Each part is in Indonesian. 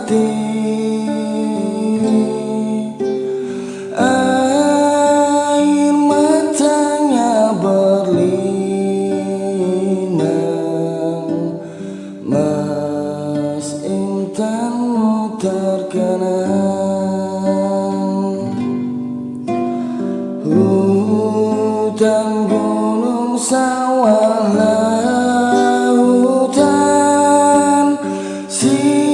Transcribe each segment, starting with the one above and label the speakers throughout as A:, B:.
A: hati. Air matanya berlinang Mas intanmu terkenang Hutan gunung sawah see.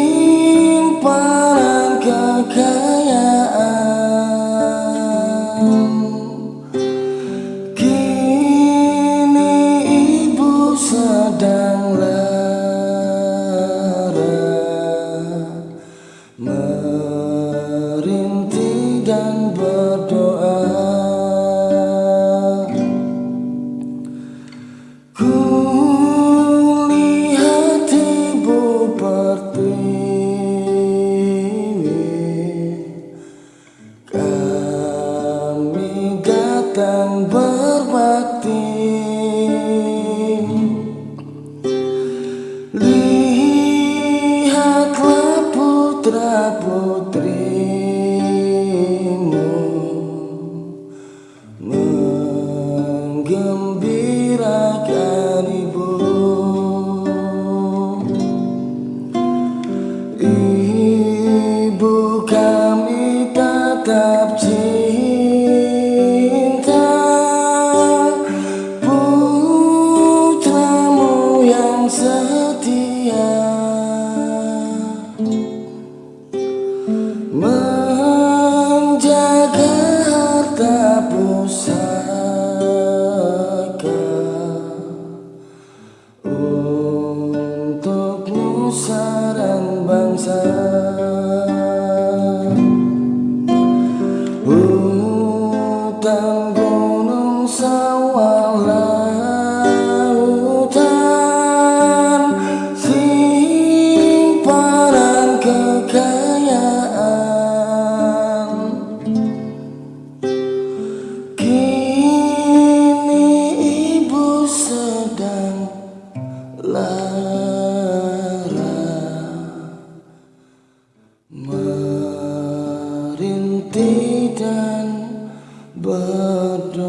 A: Putrimu Menggembirakan ibu. Ibu kami tetap Menjaga harta pusaka Untuk nusa dan bangsa. Lara merintih dan berdoa.